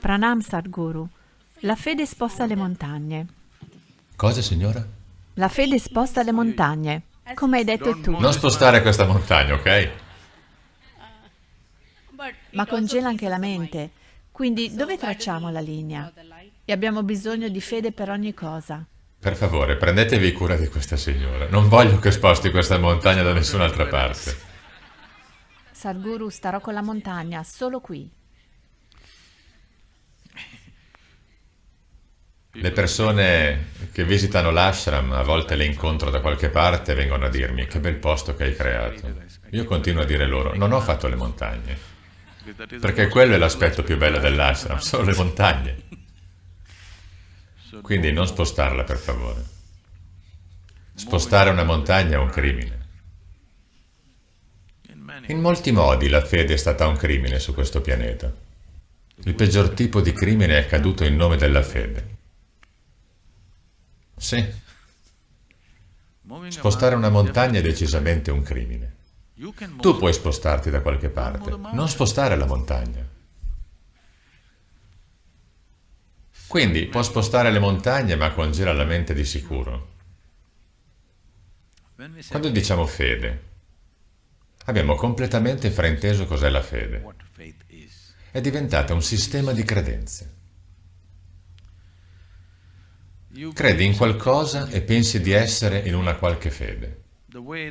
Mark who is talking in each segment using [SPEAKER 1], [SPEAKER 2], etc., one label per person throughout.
[SPEAKER 1] Pranam Sadhguru. La fede sposta le montagne.
[SPEAKER 2] Cosa, signora?
[SPEAKER 1] La fede sposta le montagne, come hai detto tu.
[SPEAKER 2] Non spostare questa montagna, ok?
[SPEAKER 1] Ma congela anche la mente. Quindi dove tracciamo la linea? E abbiamo bisogno di fede per ogni cosa.
[SPEAKER 2] Per favore, prendetevi cura di questa signora. Non voglio che sposti questa montagna da nessun'altra parte.
[SPEAKER 1] Sadhguru, starò con la montagna, solo qui.
[SPEAKER 2] Le persone che visitano l'ashram, a volte le incontro da qualche parte vengono a dirmi che bel posto che hai creato. Io continuo a dire loro, non ho fatto le montagne, perché quello è l'aspetto più bello dell'ashram, sono le montagne. Quindi non spostarla, per favore. Spostare una montagna è un crimine. In molti modi la fede è stata un crimine su questo pianeta. Il peggior tipo di crimine è accaduto in nome della fede. Sì. Spostare una montagna è decisamente un crimine. Tu puoi spostarti da qualche parte, non spostare la montagna. Quindi può spostare le montagne ma congela la mente di sicuro. Quando diciamo fede, abbiamo completamente frainteso cos'è la fede. È diventata un sistema di credenze. Credi in qualcosa e pensi di essere in una qualche fede.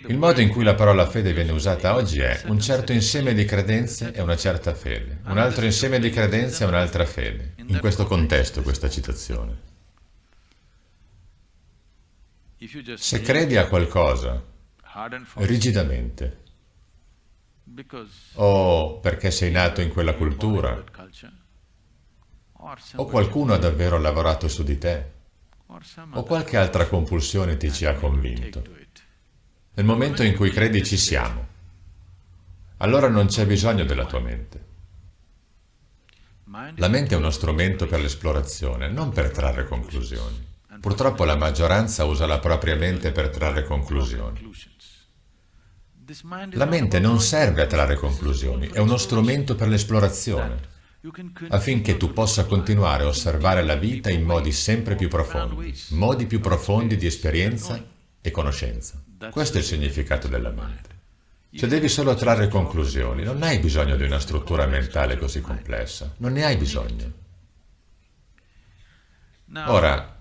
[SPEAKER 2] Il modo in cui la parola fede viene usata oggi è un certo insieme di credenze e una certa fede, un altro insieme di credenze e un'altra fede. In questo contesto questa citazione. Se credi a qualcosa rigidamente, o perché sei nato in quella cultura, o qualcuno ha davvero lavorato su di te, o qualche altra compulsione ti ci ha convinto. Nel momento in cui credi ci siamo, allora non c'è bisogno della tua mente. La mente è uno strumento per l'esplorazione, non per trarre conclusioni. Purtroppo la maggioranza usa la propria mente per trarre conclusioni. La mente non serve a trarre conclusioni, è uno strumento per l'esplorazione affinché tu possa continuare a osservare la vita in modi sempre più profondi, modi più profondi di esperienza e conoscenza. Questo è il significato della mente. Se devi solo trarre conclusioni, non hai bisogno di una struttura mentale così complessa, non ne hai bisogno. Ora,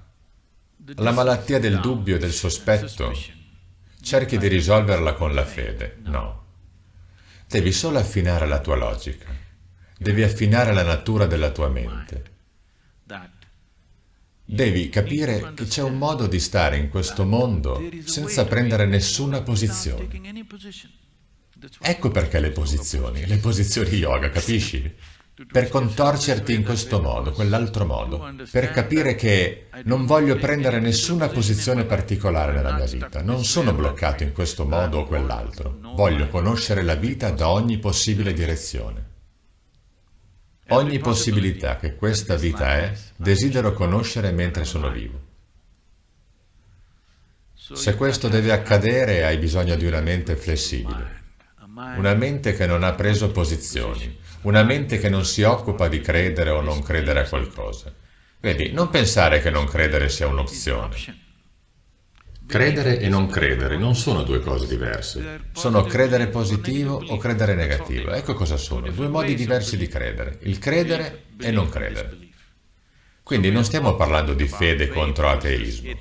[SPEAKER 2] la malattia del dubbio e del sospetto, cerchi di risolverla con la fede, no. Devi solo affinare la tua logica. Devi affinare la natura della tua mente. Devi capire che c'è un modo di stare in questo mondo senza prendere nessuna posizione. Ecco perché le posizioni, le posizioni yoga, capisci? Per contorcerti in questo modo, quell'altro modo, per capire che non voglio prendere nessuna posizione particolare nella mia vita, non sono bloccato in questo modo o quell'altro, voglio conoscere la vita da ogni possibile direzione. Ogni possibilità che questa vita è, desidero conoscere mentre sono vivo. Se questo deve accadere, hai bisogno di una mente flessibile, una mente che non ha preso posizioni, una mente che non si occupa di credere o non credere a qualcosa. Vedi, non pensare che non credere sia un'opzione. Credere e non credere non sono due cose diverse. Sono credere positivo o credere negativo. Ecco cosa sono, due modi diversi di credere. Il credere e non credere. Quindi non stiamo parlando di fede contro ateismo.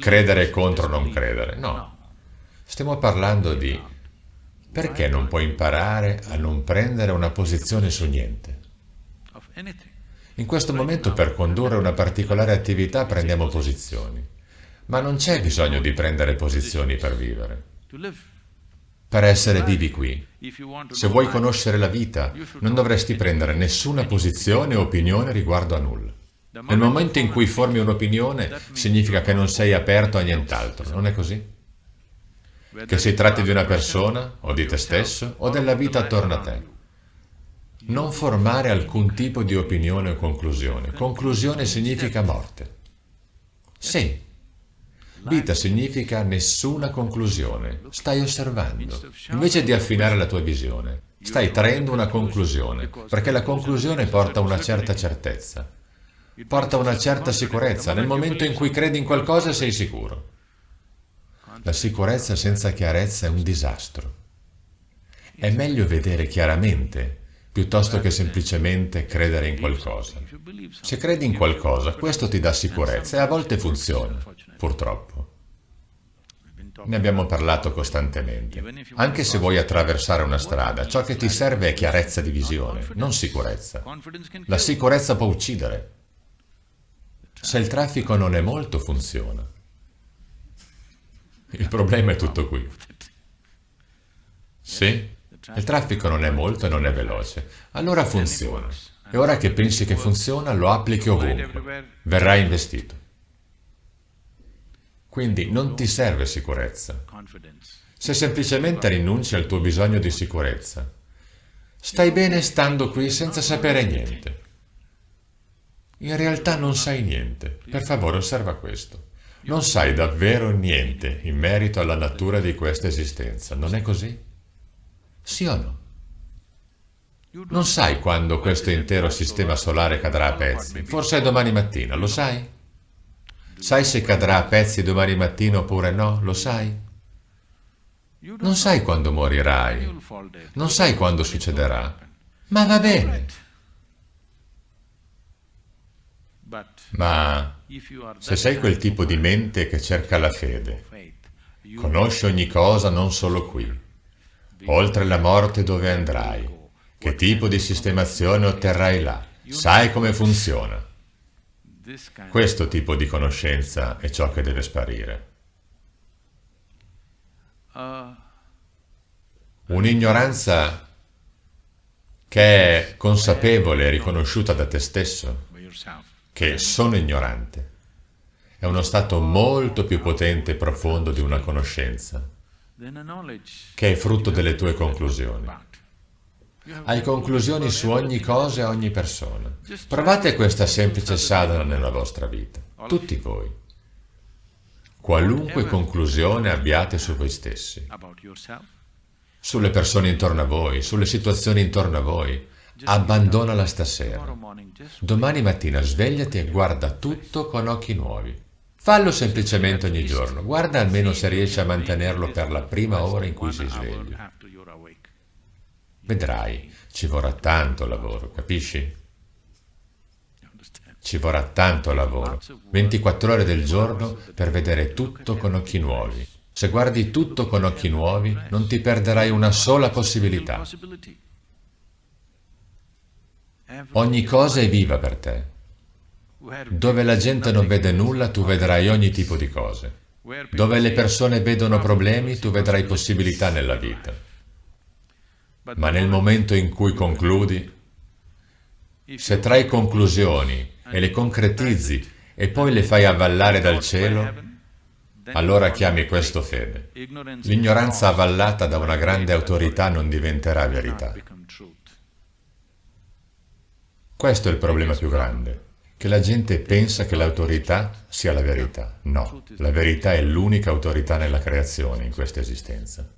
[SPEAKER 2] Credere contro non credere, no. Stiamo parlando di perché non puoi imparare a non prendere una posizione su niente. In questo momento per condurre una particolare attività prendiamo posizioni. Ma non c'è bisogno di prendere posizioni per vivere. Per essere vivi qui. Se vuoi conoscere la vita, non dovresti prendere nessuna posizione o opinione riguardo a nulla. Nel momento in cui formi un'opinione, significa che non sei aperto a nient'altro, non è così? Che si tratti di una persona, o di te stesso, o della vita attorno a te. Non formare alcun tipo di opinione o conclusione. Conclusione significa morte. Sì, Vita significa nessuna conclusione, stai osservando. Invece di affinare la tua visione, Stai traendo una conclusione, perché la conclusione porta a una certa certezza, porta a una certa sicurezza. Nel momento in cui credi in qualcosa sei sicuro. La sicurezza senza chiarezza è un disastro. È meglio vedere chiaramente piuttosto che semplicemente credere in qualcosa. Se credi in qualcosa, questo ti dà sicurezza e a volte funziona, purtroppo. Ne abbiamo parlato costantemente. Anche se vuoi attraversare una strada, ciò che ti serve è chiarezza di visione, non sicurezza. La sicurezza può uccidere. Se il traffico non è molto, funziona. Il problema è tutto qui. Sì? Il traffico non è molto e non è veloce. Allora funziona. E ora che pensi che funziona, lo applichi ovunque. Verrai investito. Quindi non ti serve sicurezza. Se semplicemente rinunci al tuo bisogno di sicurezza, stai bene stando qui senza sapere niente. In realtà non sai niente. Per favore osserva questo. Non sai davvero niente in merito alla natura di questa esistenza, non è così? Sì o no? Non sai quando questo intero sistema solare cadrà a pezzi, forse è domani mattina, lo sai? Sai se cadrà a pezzi domani mattina oppure no, lo sai? Non sai quando morirai, non sai quando succederà, ma va bene. Ma se sei quel tipo di mente che cerca la fede, conosci ogni cosa non solo qui, oltre la morte dove andrai, che tipo di sistemazione otterrai là, sai come funziona. Questo tipo di conoscenza è ciò che deve sparire. Un'ignoranza che è consapevole e riconosciuta da te stesso, che sono ignorante, è uno stato molto più potente e profondo di una conoscenza che è frutto delle tue conclusioni. Hai conclusioni su ogni cosa e ogni persona. Provate questa semplice sadhana nella vostra vita, tutti voi. Qualunque conclusione abbiate su voi stessi, sulle persone intorno a voi, sulle situazioni intorno a voi, abbandonala stasera. Domani mattina svegliati e guarda tutto con occhi nuovi. Fallo semplicemente ogni giorno, guarda almeno se riesci a mantenerlo per la prima ora in cui si sveglia. Vedrai, ci vorrà tanto lavoro, capisci? Ci vorrà tanto lavoro, 24 ore del giorno per vedere tutto con occhi nuovi. Se guardi tutto con occhi nuovi, non ti perderai una sola possibilità. Ogni cosa è viva per te. Dove la gente non vede nulla, tu vedrai ogni tipo di cose. Dove le persone vedono problemi, tu vedrai possibilità nella vita. Ma nel momento in cui concludi, se trai conclusioni e le concretizzi e poi le fai avvallare dal cielo, allora chiami questo fede. L'ignoranza avvallata da una grande autorità non diventerà verità. Questo è il problema più grande che la gente pensa che l'autorità sia la verità. No, la verità è l'unica autorità nella creazione, in questa esistenza.